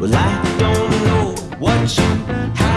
Well, I don't know what you